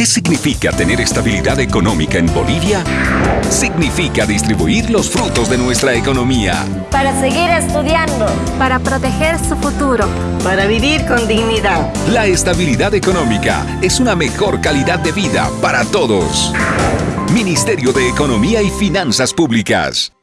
¿Qué significa tener estabilidad económica en Bolivia? Significa distribuir los frutos de nuestra economía. Para seguir estudiando. Para proteger su futuro. Para vivir con dignidad. La estabilidad económica es una mejor calidad de vida para todos. Ministerio de Economía y Finanzas Públicas.